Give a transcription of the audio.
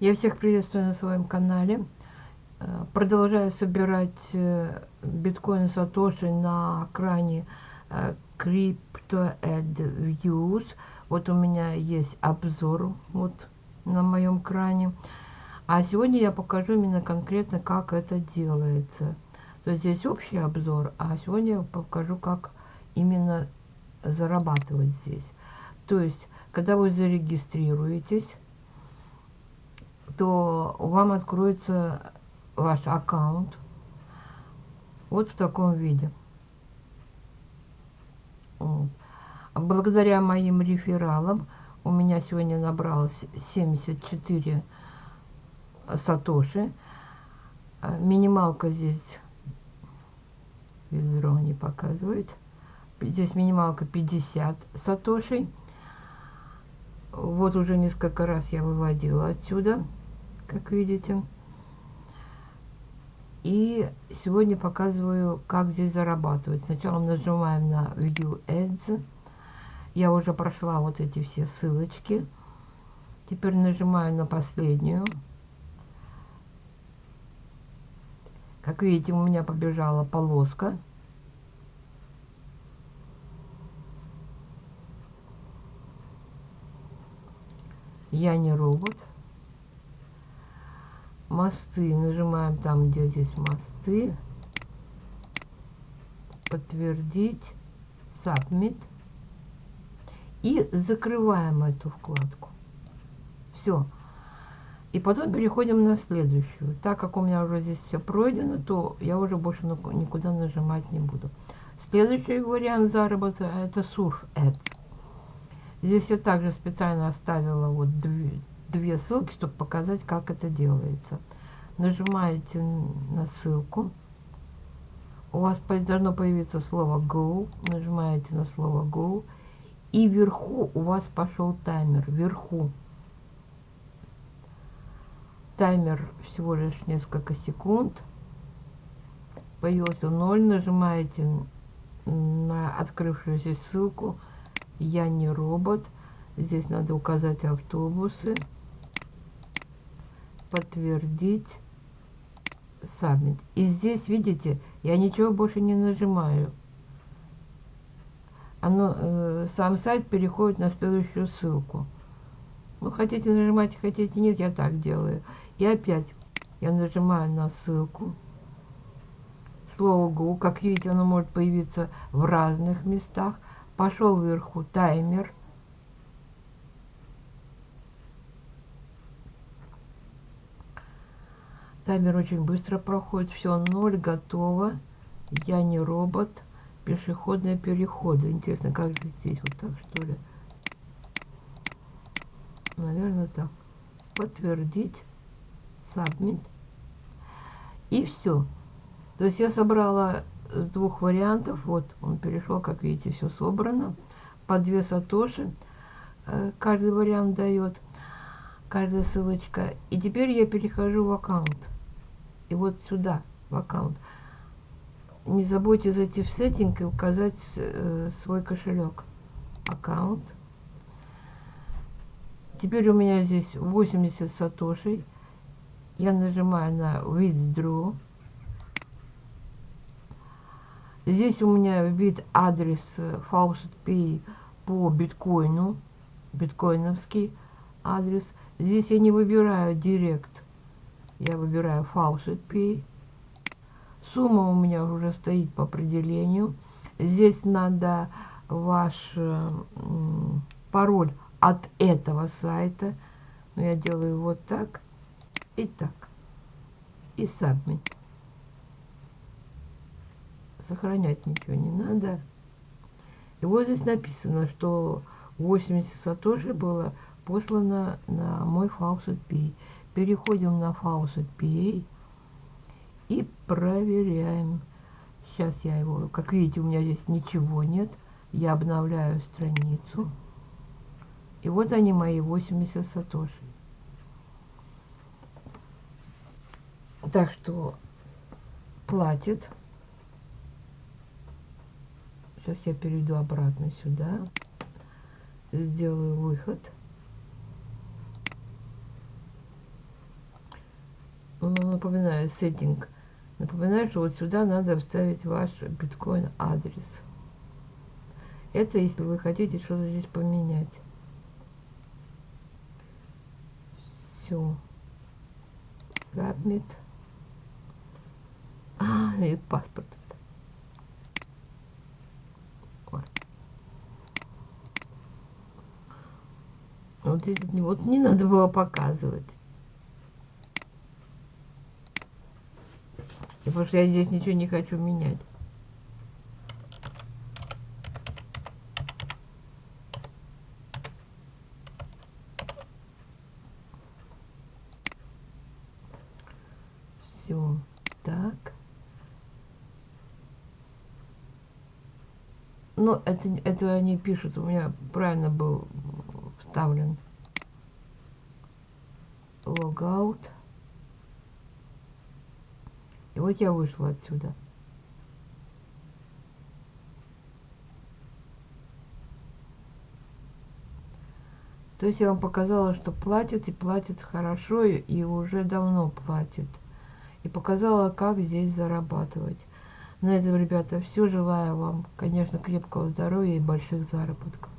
Я всех приветствую на своем канале. Э, продолжаю собирать э, биткоины Сатоши на кране э, Crypto Ad Views. Вот у меня есть обзор вот на моем кране. А сегодня я покажу именно конкретно, как это делается. То есть здесь общий обзор, а сегодня я покажу, как именно зарабатывать здесь. То есть, когда вы зарегистрируетесь, то вам откроется ваш аккаунт вот в таком виде. Вот. Благодаря моим рефералам у меня сегодня набралось 74 сатоши. Минималка здесь виздрон не показывает. Здесь минималка 50 сатошей. Вот уже несколько раз я выводила отсюда как видите. И сегодня показываю, как здесь зарабатывать. Сначала нажимаем на View Ads. Я уже прошла вот эти все ссылочки. Теперь нажимаю на последнюю. Как видите, у меня побежала полоска. Я не робот мосты. Нажимаем там, где здесь мосты. Подтвердить. Submit. И закрываем эту вкладку. Все. И потом переходим на следующую. Так как у меня уже здесь все пройдено, то я уже больше никуда нажимать не буду. Следующий вариант заработка это Surf Ads. Здесь я также специально оставила вот две, ссылки, чтобы показать, как это делается. Нажимаете на ссылку. У вас должно появиться слово Go. Нажимаете на слово Go. И вверху у вас пошел таймер. Вверху. Таймер всего лишь несколько секунд. Появился 0. Нажимаете на открывшуюся ссылку. Я не робот. Здесь надо указать автобусы подтвердить Submit. И здесь, видите, я ничего больше не нажимаю. Оно, э, сам сайт переходит на следующую ссылку. Ну, хотите нажимать, хотите нет, я так делаю. И опять я нажимаю на ссылку. Слово Go, как видите, оно может появиться в разных местах. Пошел вверху таймер. Таймер очень быстро проходит. Все, ноль, готово. Я не робот. Пешеходные переходы. Интересно, как же здесь? Вот так, что ли? Наверное, так. Подтвердить. Submit. И все. То есть я собрала с двух вариантов. Вот он перешел, как видите, все собрано. По две сатоши. Э, каждый вариант дает. Каждая ссылочка. И теперь я перехожу в аккаунт и вот сюда, в аккаунт. Не забудьте зайти в сеттинг и указать э, свой кошелек. Аккаунт. Теперь у меня здесь 80 сатошей. Я нажимаю на Withdraw. Здесь у меня вид адрес э, Faucet Pay по биткоину, биткоиновский адрес. Здесь я не выбираю Директ я выбираю Faucet Pay. Сумма у меня уже стоит по определению. Здесь надо ваш пароль от этого сайта. Но я делаю вот так и так. И Submit. Сохранять ничего не надо. И вот здесь написано, что 80 сатоши было послано на мой Faucet Pay. Переходим на Faucet PA и проверяем. Сейчас я его, как видите, у меня здесь ничего нет. Я обновляю страницу. И вот они мои 80 сатоши. Так что платит. Сейчас я перейду обратно сюда. Сделаю выход. Напоминаю, сеттинг. Напоминаю, что вот сюда надо вставить ваш биткоин адрес. Это если вы хотите что-то здесь поменять. Все. Submit. А, и паспорт. Вот, вот не надо было показывать. Потому что я здесь ничего не хочу менять. Все. Так. Ну, это, это они пишут, у меня правильно был вставлен. Логаут. И вот я вышла отсюда. То есть я вам показала, что платят и платят хорошо, и уже давно платят. И показала, как здесь зарабатывать. На этом, ребята, все. Желаю вам, конечно, крепкого здоровья и больших заработков.